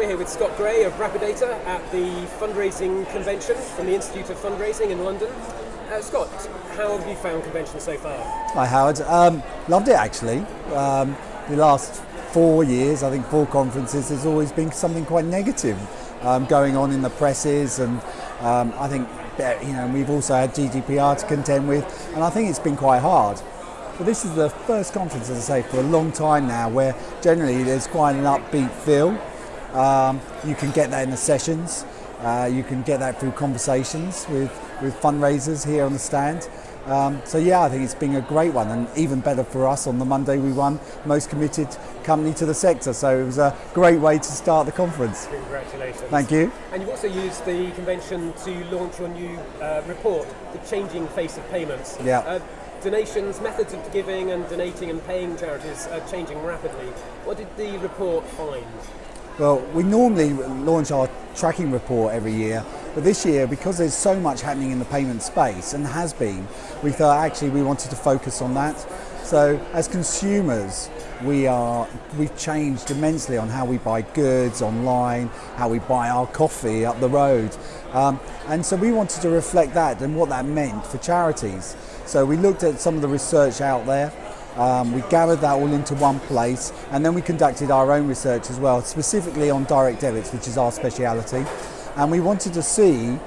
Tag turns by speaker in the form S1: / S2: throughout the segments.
S1: We're here with Scott Gray of Rapidata at the fundraising convention from the Institute of Fundraising in London. Uh, Scott, how have you found convention so far?
S2: Hi Howard, um, loved it actually. Um, the last four years, I think four conferences, there's always been something quite negative um, going on in the presses and um, I think you know we've also had GDPR to contend with and I think it's been quite hard. But this is the first conference, as I say, for a long time now where generally there's quite an upbeat feel um, you can get that in the sessions. Uh, you can get that through conversations with, with fundraisers here on the stand. Um, so yeah, I think it's been a great one and even better for us on the Monday we won most committed company to the sector. So it was a great way to start the conference.
S1: Congratulations.
S2: Thank you.
S1: And you've also used the convention to launch your new uh, report, The Changing Face of Payments.
S2: Yeah.
S1: Uh, donations, methods of giving and donating and paying charities are changing rapidly. What did the report find?
S2: Well, we normally launch our tracking report every year, but this year, because there's so much happening in the payment space, and has been, we thought actually we wanted to focus on that. So as consumers, we are, we've changed immensely on how we buy goods online, how we buy our coffee up the road. Um, and so we wanted to reflect that and what that meant for charities. So we looked at some of the research out there, um, we gathered that all into one place and then we conducted our own research as well, specifically on direct debits, which is our speciality. And we wanted to see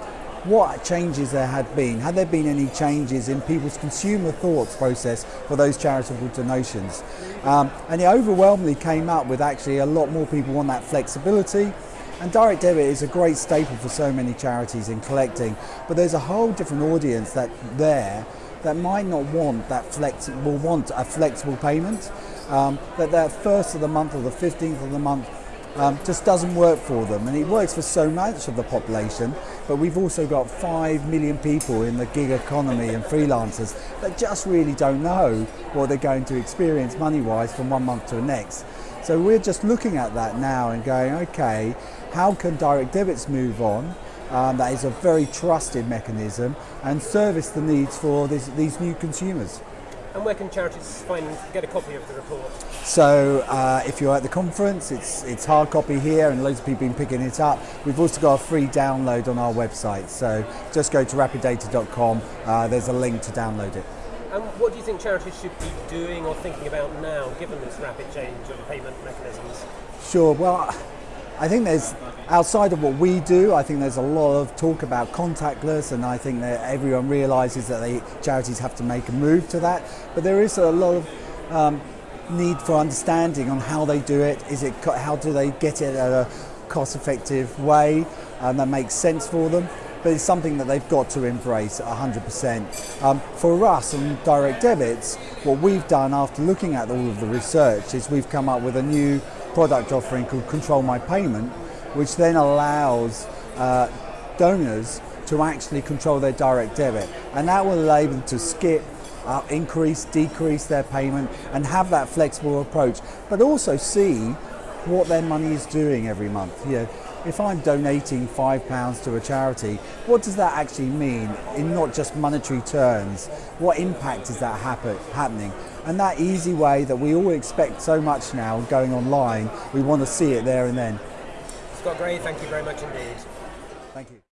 S2: what changes there had been. Had there been any changes in people's consumer thoughts process for those charitable donations? Um, and it overwhelmingly came up with actually a lot more people want that flexibility. And direct debit is a great staple for so many charities in collecting, but there's a whole different audience that there that might not want that flexible, want a flexible payment, um, that that first of the month or the 15th of the month um, just doesn't work for them. And it works for so much of the population, but we've also got 5 million people in the gig economy and freelancers that just really don't know what they're going to experience money-wise from one month to the next. So we're just looking at that now and going, okay, how can direct debits move on um, that is a very trusted mechanism and service the needs for this, these new consumers.
S1: And where can charities find get a copy of the report?
S2: So uh, if you're at the conference, it's it's hard copy here, and loads of people have been picking it up. We've also got a free download on our website. So just go to rapidata.com. Uh, there's a link to download it.
S1: And what do you think charities should be doing or thinking about now, given this rapid change of payment mechanisms?
S2: Sure. Well. I think there's, outside of what we do, I think there's a lot of talk about contactless and I think that everyone realises that they, charities have to make a move to that. But there is a lot of um, need for understanding on how they do it. Is it, how do they get it at a cost effective way and that makes sense for them? but it's something that they've got to embrace 100%. Um, for us on direct debits, what we've done after looking at all of the research is we've come up with a new product offering called Control My Payment, which then allows uh, donors to actually control their direct debit. And that will allow them to skip, uh, increase, decrease their payment and have that flexible approach, but also see what their money is doing every month. You know, if I'm donating five pounds to a charity, what does that actually mean in not just monetary terms? What impact is that happen, happening? And that easy way that we all expect so much now going online, we want to see it there and then.
S1: Scott Gray, thank you very much indeed.
S2: Thank you.